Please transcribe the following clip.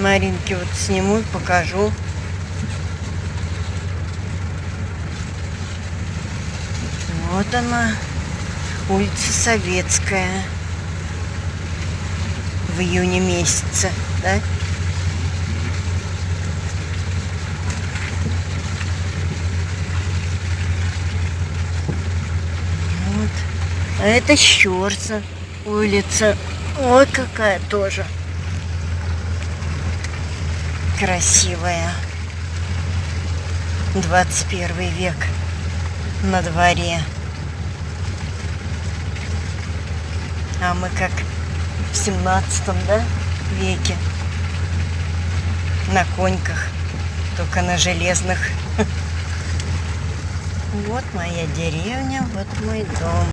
Маринке вот сниму и покажу. Вот она, улица Советская. В июне месяце, да? Вот. А это Щерса улица. Ой, какая тоже красивая. 21 век на дворе. А мы как в 17 да, веке на коньках, только на железных. Вот моя деревня, вот мой дом.